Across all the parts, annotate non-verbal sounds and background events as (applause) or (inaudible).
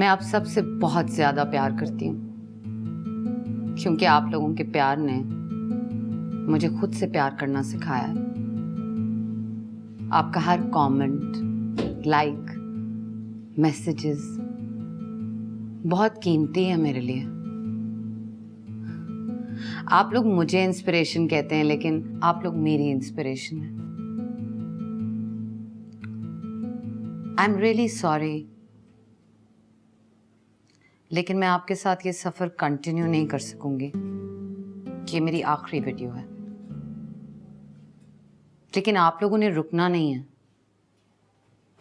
मैं आप सबसे बहुत ज़्यादा प्यार करती हूँ। क्योंकि आप लोगों के प्यार ने मुझे खुद से प्यार करना सिखाया है। आपका हर कमेंट, लाइक मैसेजेस बहुत कीमती है मेरे लिए। आप लोग मुझे इंस्पिरेशन कहते हैं लेकिन आप लोग मेरी इंस्पिरेशन है। आई एम रियली सॉरी लेकिन मैं आपके साथ ये सफ़र कंटिन्यू नहीं कर सकूँगी ये मेरी आखिरी वीडियो है। लेकिन आप लोगों ने रुकना नहीं है।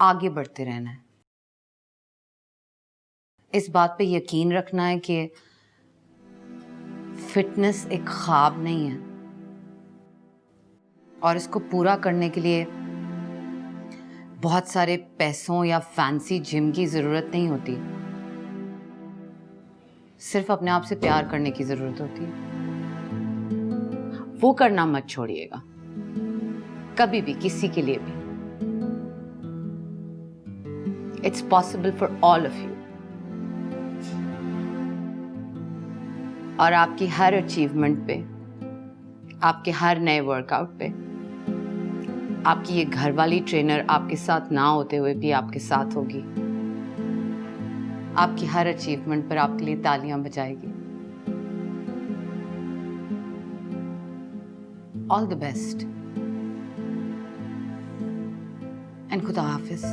आगे बढ़ते रहना है। इस बात पे यकीन रखना है कि फिटनेस एक ख्वाब नहीं है। और इसको पूरा करने के लिए बहुत सारे पैसों या फैंसी जिम की ज़रूरत नहीं होती। सिर्फ़ अपने आप से प्यार करने की ज़रूरत होती है। वो करना मत छोड़िएगा। कभी भी, किसी के लिए भी। It's possible for all of you और आपकी हर अचीवमेंट पे, आपके हर नए वर्कआउट पे, आपकी ये घर वाली ट्रेनर आपके साथ ना होते हुए भी आपके साथ होगी। आपकी हर अचीवमेंट पर आपके लिए तालियाँ बजाएगी। ऑल द बेस्ट एंड खुदा हाफिज़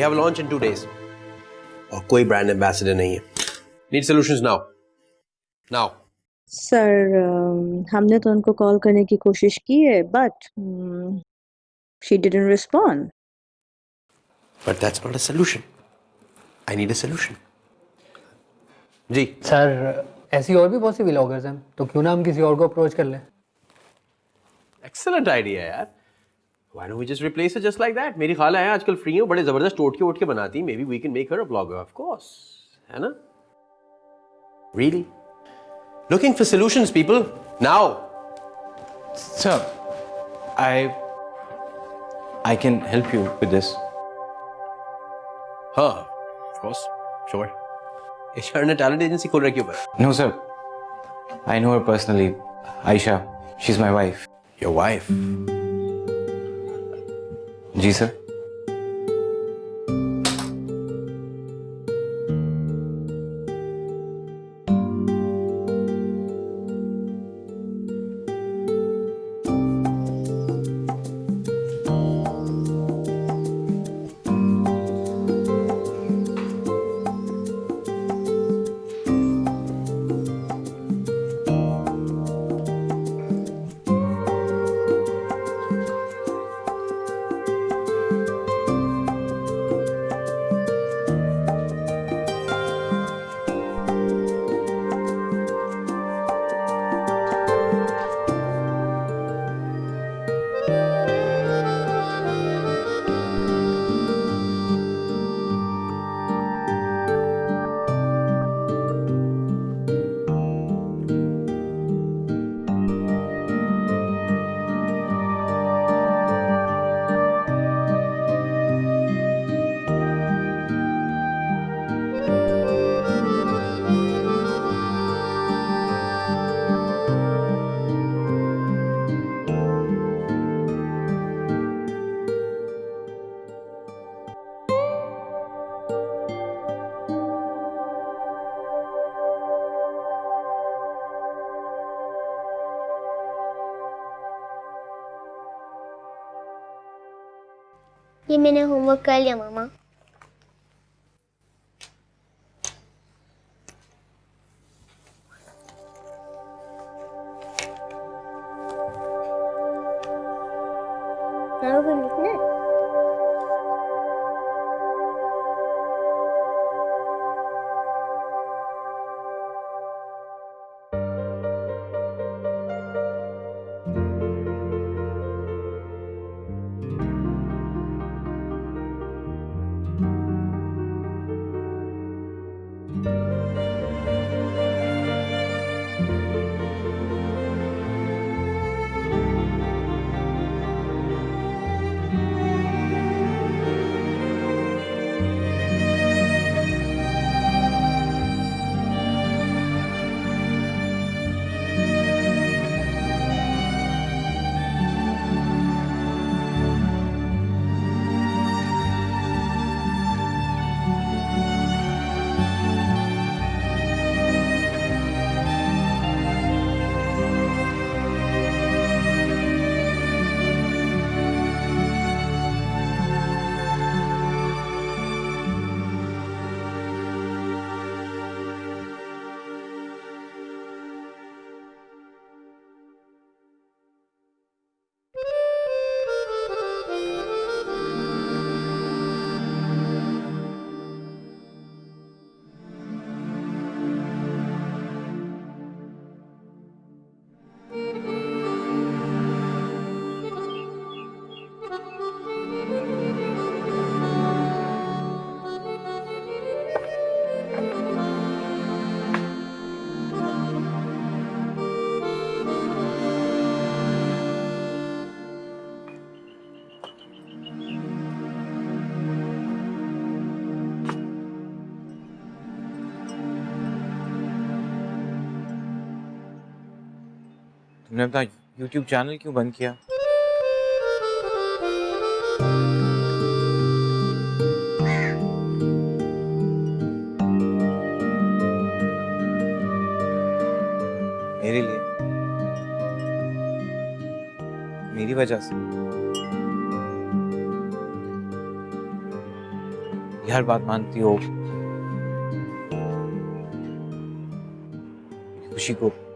We have a launch in two days. और कोई ब्रांड एम्बेसडर नहीं है। Need solutions now now sir हमने तो उनको कॉल करने की कोशिश की है but she didn't respond but that's not a solution I need a solution ji. Sir ऐसी और भी बहुत सी व्लॉगर्स हैं तो क्यों ना हम किसी और को अप्रोच कर लें? एक्सेलेंट आइडिया यार। Why don't we just replace her just like that? मेरी खाला है आजकल फ्री है बड़े जबरदस्त टोटके वोटके बनाती maybe we can make her a blogger of course है ना Really? Looking for solutions, people. Now. Sir, I I can help you with this. Huh. Of course. Sure. HR ने talent agency खोल रखी है ऊपर. No, sir. I know her personally. Aisha. She's my wife. Your wife. जी sir. ये मैंने homework कर लिया मामा। Now we're going to तुमने अपना यूट्यूब चैनल क्यों बंद किया? मेरे लिए। मेरी वजह से। हर बात मानती हो। खुशी को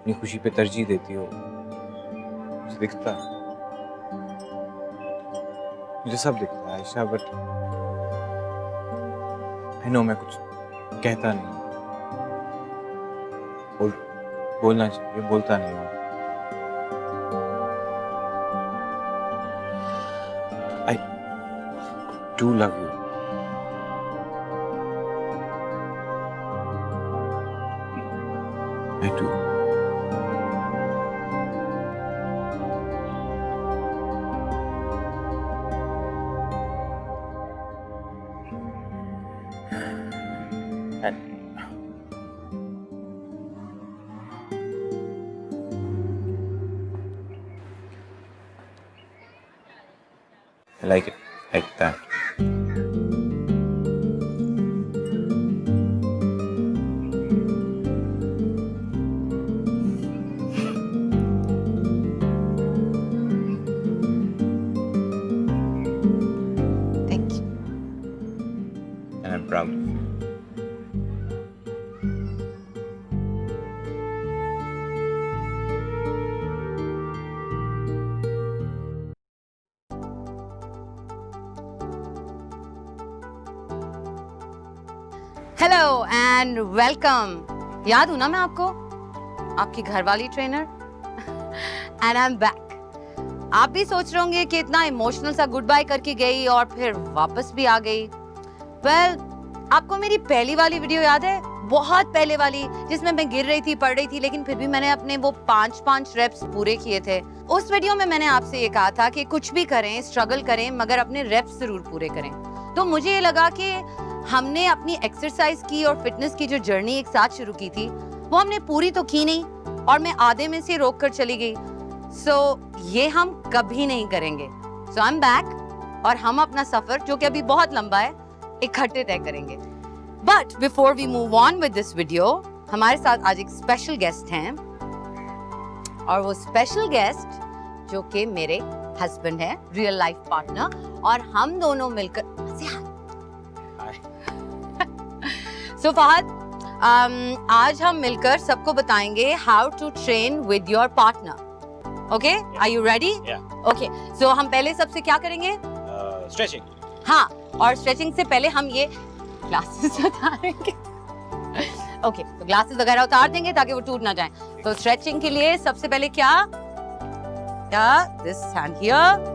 अपनी खुशी पे तरजीह देती हो। मुझे दिखता है। मुझे सब दिखता है, आयशा बट आई नो मैं कुछ कहता नहीं बोल, बोलना चाहिए, बोलता नहीं हूँ। I do love you I do. Hello and welcome याद हूँ ना मैं आपको? आपकी घरवाली trainer and I am back आप भी सोच रहे होंगे कि इतना इमोशनल सा गुड बाय करके गई और फिर वापस भी आ गई। वेल well, आपको मेरी पहली वाली वीडियो याद है? बहुत पहले वाली जिसमें मैं गिर रही थी पड़ रही थी लेकिन फिर भी मैंने अपने वो पाँच पाँच रेप्स पूरे किए थे। उस वीडियो में मैंने आपसे ये कहा था कि कुछ भी करें स्ट्रगल करें मगर अपने रेप्स ज़रूर पूरे करें। तो मुझे ये लगा कि हमने अपनी एक्सरसाइज की और फिटनेस की जो जर्नी एक साथ शुरू की थी वो हमने पूरी तो की नहीं और मैं आधे में से रोक कर चली गई। सो so, ये हम कभी नहीं करेंगे। सो आई एम बैक और हम अपना सफ़र जो कि अभी बहुत लंबा है इकट्ठे तय करेंगे। But before we move on with this video हमारे साथ आज एक स्पेशल गेस्ट हैं। और वो स्पेशल गेस्ट जो कि मेरे हस्बैंड है रियल लाइफ पार्टनर और हम दोनों मिलकर सो फहद um, आज हम मिलकर सबको बताएँगे how to train with your partner okay are you ready okay so हम पहले सबसे क्या करेंगे? स्ट्रेचिंग Uh, हाँ और स्ट्रेचिंग से पहले हम ये ग्लासेस (laughs) उतारेंगे। ओके तो ग्लासेस वगैरह उतार देंगे ताकि वो टूट ना जाए। तो स्ट्रेचिंग के लिए सबसे पहले क्या? क्या? This hand here